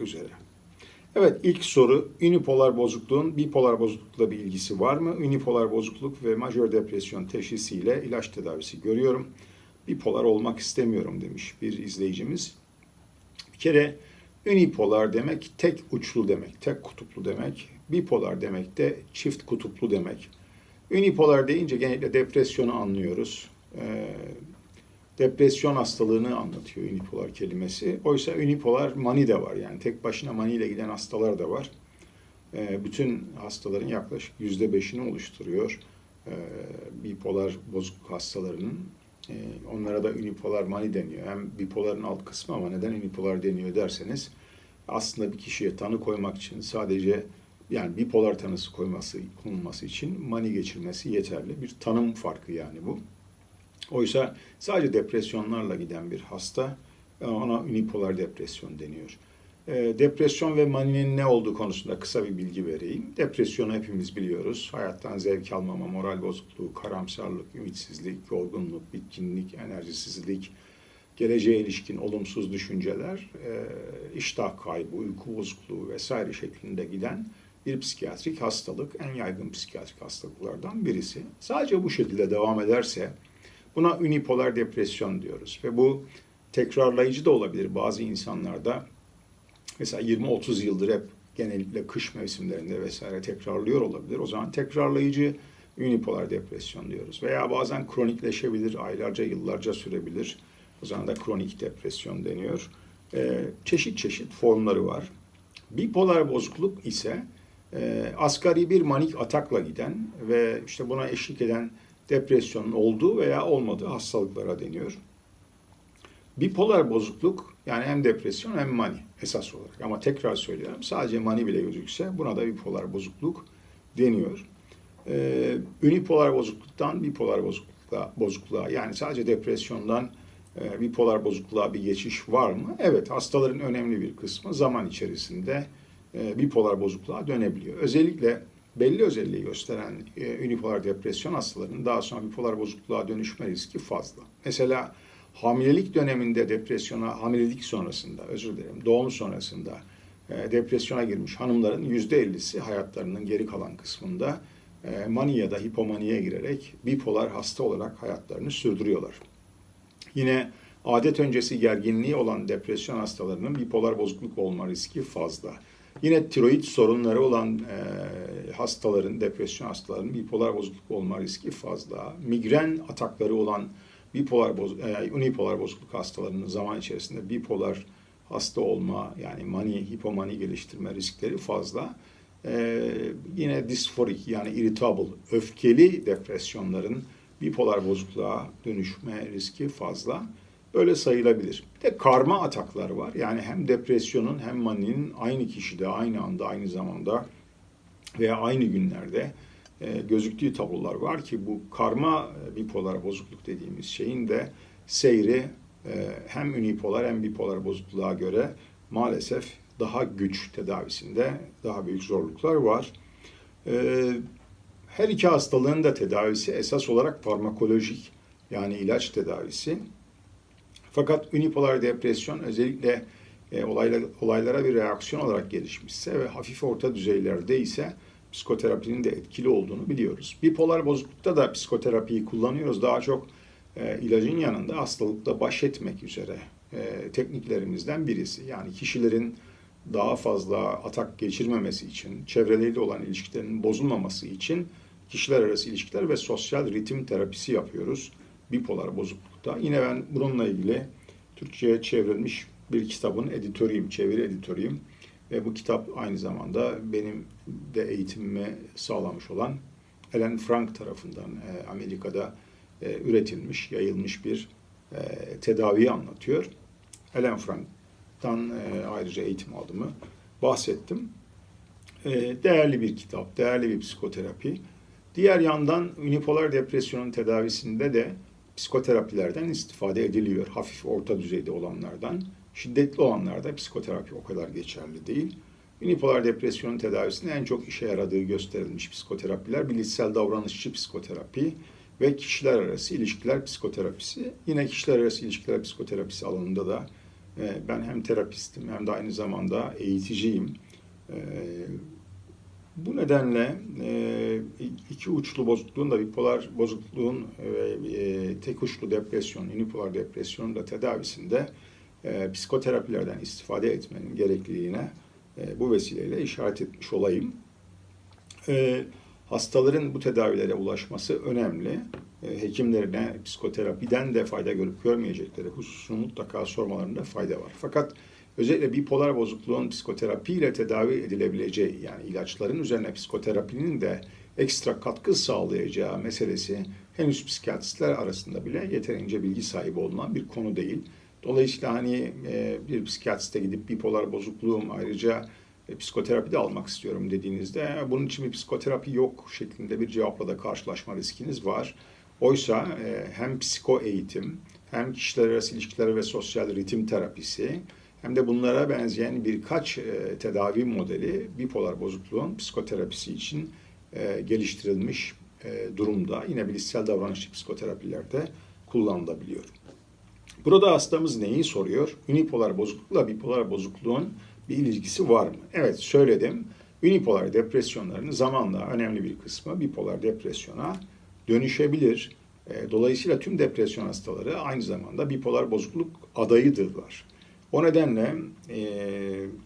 üzere. Evet ilk soru unipolar bozukluğun bipolar bozuklukla bir ilgisi var mı? Unipolar bozukluk ve majör depresyon teşhisiyle ilaç tedavisi görüyorum. Bipolar olmak istemiyorum demiş bir izleyicimiz. Bir kere unipolar demek tek uçlu demek, tek kutuplu demek. Bipolar demek de çift kutuplu demek. Unipolar deyince genellikle depresyonu anlıyoruz. Ee, depresyon hastalığını anlatıyor unipolar kelimesi. Oysa unipolar mani de var. Yani tek başına mani ile giden hastalar da var. Ee, bütün hastaların yaklaşık yüzde beşini oluşturuyor. Ee, bipolar bozukluk hastalarının. Ee, onlara da unipolar mani deniyor. Hem bipoların alt kısmı ama neden unipolar deniyor derseniz aslında bir kişiye tanı koymak için sadece yani bipolar tanısı koyması konulması için mani geçirmesi yeterli. Bir tanım farkı yani bu. Oysa sadece depresyonlarla giden bir hasta e, ona unipolar depresyon deniyor. E, depresyon ve maninin ne olduğu konusunda kısa bir bilgi vereyim. Depresyonu hepimiz biliyoruz. Hayattan zevk almama, moral bozukluğu, karamsarlık, ümitsizlik, yorgunluk, bitkinlik, enerjisizlik, geleceğe ilişkin olumsuz düşünceler, e, iştah kaybı, uyku bozukluğu vesaire şeklinde giden bir psikiyatrik hastalık, en yaygın psikiyatrik hastalıklardan birisi. Sadece bu şekilde devam ederse Buna unipolar depresyon diyoruz ve bu tekrarlayıcı da olabilir bazı insanlarda. Mesela 20-30 yıldır hep genellikle kış mevsimlerinde vesaire tekrarlıyor olabilir. O zaman tekrarlayıcı unipolar depresyon diyoruz. Veya bazen kronikleşebilir, aylarca, yıllarca sürebilir. O zaman da kronik depresyon deniyor. Ee, çeşit çeşit formları var. Bipolar bozukluk ise e, asgari bir manik atakla giden ve işte buna eşlik eden depresyonun olduğu veya olmadığı hastalıklara deniyor. Bipolar bozukluk yani hem depresyon hem mani esas olarak. Ama tekrar söylüyorum sadece mani bile gözükse buna da bipolar bozukluk deniyor. Ee, unipolar bozukluktan bipolar bozuklukla, bozukluğa yani sadece depresyondan e, bipolar bozukluğa bir geçiş var mı? Evet hastaların önemli bir kısmı zaman içerisinde e, bipolar bozukluğa dönebiliyor. Özellikle belli özelliği gösteren e, unipolar depresyon hastalarının daha sonra bipolar bozukluğa dönüşme riski fazla. Mesela hamilelik döneminde depresyona, hamilelik sonrasında, özür dilerim, doğum sonrasında e, depresyona girmiş hanımların yüzde ellisi hayatlarının geri kalan kısmında e, mani ya da hipomaniye girerek bipolar hasta olarak hayatlarını sürdürüyorlar. Yine adet öncesi gerginliği olan depresyon hastalarının bipolar bozukluk olma riski fazla. Yine tiroid sorunları olan e, hastaların, depresyon hastalarının bipolar bozukluk olma riski fazla. Migren atakları olan bipolar boz, e, unipolar bozukluk hastalarının zaman içerisinde bipolar hasta olma yani mani, hipomani geliştirme riskleri fazla. E, yine disforik yani irritable, öfkeli depresyonların bipolar bozukluğa dönüşme riski fazla öyle sayılabilir. Bir de karma ataklar var. Yani hem depresyonun hem maninin aynı kişide, aynı anda, aynı zamanda veya aynı günlerde e, gözüktüğü tablolar var ki bu karma e, bipolar bozukluk dediğimiz şeyin de seyri e, hem unipolar hem bipolar bozukluğa göre maalesef daha güç tedavisinde daha büyük zorluklar var. Her iki hastalığın da tedavisi esas olarak farmakolojik yani ilaç tedavisi. Fakat unipolar depresyon özellikle e, olayla, olaylara bir reaksiyon olarak gelişmişse ve hafif orta düzeylerde ise psikoterapinin de etkili olduğunu biliyoruz. Bipolar bozuklukta da psikoterapiyi kullanıyoruz. Daha çok e, ilacın yanında hastalıkla baş etmek üzere e, tekniklerimizden birisi. Yani kişilerin daha fazla atak geçirmemesi için, çevreleriyle olan ilişkilerinin bozulmaması için kişiler arası ilişkiler ve sosyal ritim terapisi yapıyoruz bipolar bozuklukta. Yine ben bununla ilgili Türkçe'ye çevrilmiş bir kitabın editörüyüm, çeviri editörüyüm. Ve bu kitap aynı zamanda benim de eğitimimi sağlamış olan Ellen Frank tarafından e, Amerika'da e, üretilmiş, yayılmış bir e, tedaviyi anlatıyor. Ellen Frank'tan ayrıca eğitim aldığımı bahsettim. Değerli bir kitap, değerli bir psikoterapi. Diğer yandan unipolar depresyonun tedavisinde de psikoterapilerden istifade ediliyor. Hafif orta düzeyde olanlardan. Şiddetli olanlarda psikoterapi o kadar geçerli değil. Unipolar depresyonun tedavisinde en çok işe yaradığı gösterilmiş psikoterapiler bilişsel davranışçı psikoterapi ve kişiler arası ilişkiler psikoterapisi. Yine kişiler arası ilişkiler psikoterapisi alanında da E, ben hem terapistim hem de aynı zamanda eğiticiyim. E, bu nedenle e, iki uçlu bozukluğun da bipolar bozukluğun ve tek uçlu depresyon, unipolar depresyonun da tedavisinde e, psikoterapilerden istifade etmenin gerekliliğine e, bu vesileyle işaret etmiş olayım. E, hastaların bu tedavilere ulaşması önemli. E, hekimlerine psikoterapiden de fayda görüp görmeyecekleri hususunu mutlaka sormalarında fayda var. Fakat özellikle bipolar bozukluğun psikoterapiyle tedavi edilebileceği yani ilaçların üzerine psikoterapinin de ekstra katkı sağlayacağı meselesi henüz psikiyatristler arasında bile yeterince bilgi sahibi olunan bir konu değil. Dolayısıyla hani e, bir psikiyatriste gidip bipolar bozukluğum ayrıca e, psikoterapi de almak istiyorum dediğinizde "E, bunun için bir psikoterapi yok şeklinde bir cevapla da karşılaşma riskiniz var. Oysa e, hem psiko eğitim hem kişiler arası ilişkiler ve sosyal ritim terapisi hem de bunlara benzeyen birkaç e, tedavi modeli bipolar bozukluğun psikoterapisi için e, geliştirilmiş e, durumda. Yine bilişsel davranışçı psikoterapilerde kullanılabiliyor. Burada hastamız neyi soruyor? Unipolar bozuklukla bipolar bozukluğun bir ilişkisi var mı? Evet söyledim. Unipolar depresyonların zamanla önemli bir kısmı bipolar depresyona dönüşebilir. E, Dolayısıyla tüm depresyon hastaları aynı zamanda bipolar bozukluk adayıdırlar. O nedenle e,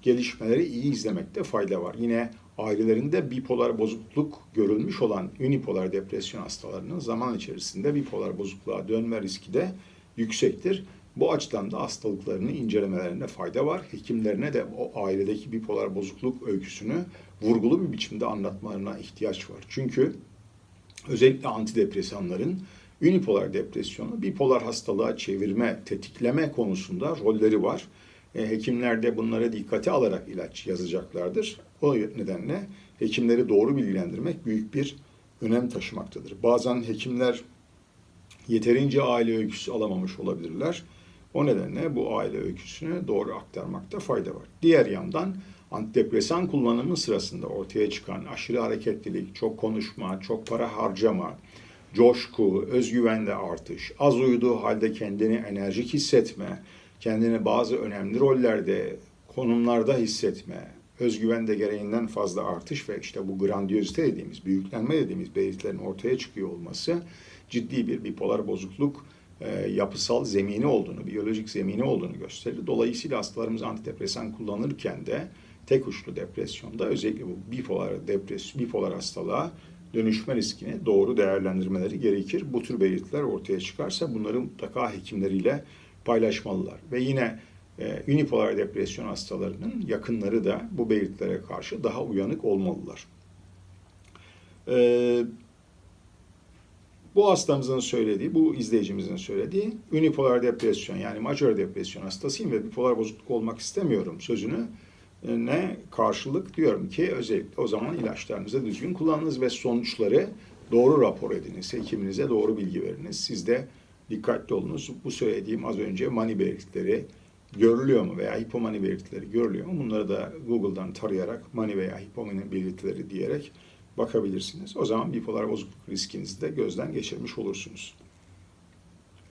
gelişmeleri iyi izlemekte fayda var. Yine ailelerinde bipolar bozukluk görülmüş olan unipolar depresyon hastalarının zaman içerisinde bipolar bozukluğa dönme riski de yüksektir. Bu açıdan da hastalıklarını incelemelerinde fayda var. Hekimlerine de o ailedeki bipolar bozukluk öyküsünü vurgulu bir biçimde anlatmalarına ihtiyaç var. Çünkü özellikle antidepresanların unipolar depresyonu bipolar hastalığa çevirme, tetikleme konusunda rolleri var. E, hekimler de bunlara dikkate alarak ilaç yazacaklardır. O nedenle hekimleri doğru bilgilendirmek büyük bir önem taşımaktadır. Bazen hekimler yeterince aile öyküsü alamamış olabilirler. O nedenle bu aile öyküsünü doğru aktarmakta fayda var. Diğer yandan antidepresan kullanımı sırasında ortaya çıkan aşırı hareketlilik, çok konuşma, çok para harcama, coşku, özgüvende artış, az uyuduğu halde kendini enerjik hissetme, kendini bazı önemli rollerde, konumlarda hissetme, özgüvende gereğinden fazla artış ve işte bu grandiyozite dediğimiz, büyüklenme dediğimiz belirtilerin ortaya çıkıyor olması ciddi bir bipolar bozukluk e, yapısal zemini olduğunu, biyolojik zemini olduğunu gösterir. Dolayısıyla hastalarımız antidepresan kullanırken de tek uçlu depresyonda özellikle bu bipolar depresyon, bipolar hastalığa dönüşme riskini doğru değerlendirmeleri gerekir. Bu tür belirtiler ortaya çıkarsa bunları mutlaka hekimleriyle paylaşmalılar. Ve yine e, unipolar depresyon hastalarının yakınları da bu belirtilere karşı daha uyanık olmalılar. E, bu hastamızın söylediği, bu izleyicimizin söylediği unipolar depresyon yani majör depresyon hastasıyım ve bipolar bozukluk olmak istemiyorum sözünü ne karşılık diyorum ki özellikle o zaman ilaçlarınızı düzgün kullanınız ve sonuçları doğru rapor ediniz. Hekiminize doğru bilgi veriniz. Siz de dikkatli olunuz. Bu söylediğim az önce mani belirtileri görülüyor mu veya hipomani belirtileri görülüyor mu? Bunları da Google'dan tarayarak mani veya hipomani belirtileri diyerek bakabilirsiniz. O zaman bipolar bozukluk riskinizi de gözden geçirmiş olursunuz.